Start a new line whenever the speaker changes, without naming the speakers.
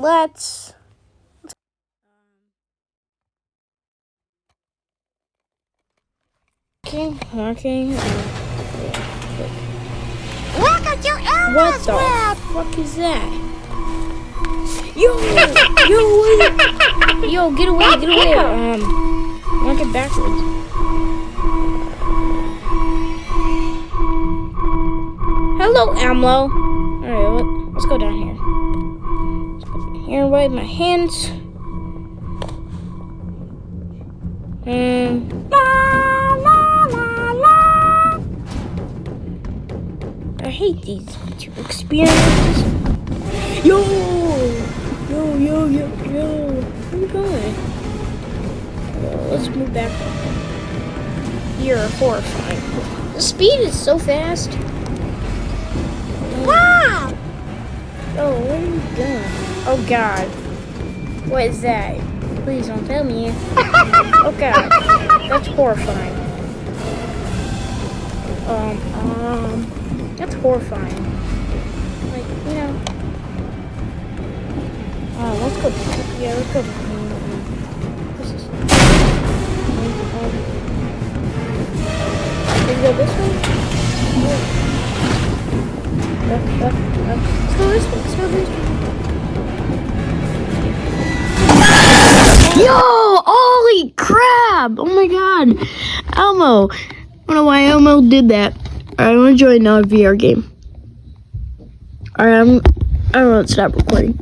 let's. Okay, okay.
Look at your
What
Elmo's
the
web!
fuck is that? Yo, yo, yo, get away, get away. Um, walk it backwards. Hello, Amlo. Alright, let's go down here. Here, wipe my hands. Um,
La, la, la, la.
I hate these two experiences. Yo! Yo, yo, yo, yo. Where are going? Uh, let's move back. You're horrifying. The speed is so fast. Oh, God. What is that? Please don't tell me. Oh, God. That's horrifying. Um, um, that's horrifying. Like, you know. Oh, let's go. Yeah, let's go. This is. Can we go this way? Up, up, up. Let's go this way. Let's go this way. Crap! Oh my god! Elmo! I don't know why Elmo did that. Alright, I'm gonna join another VR game. Alright, I'm. I'm gonna stop recording.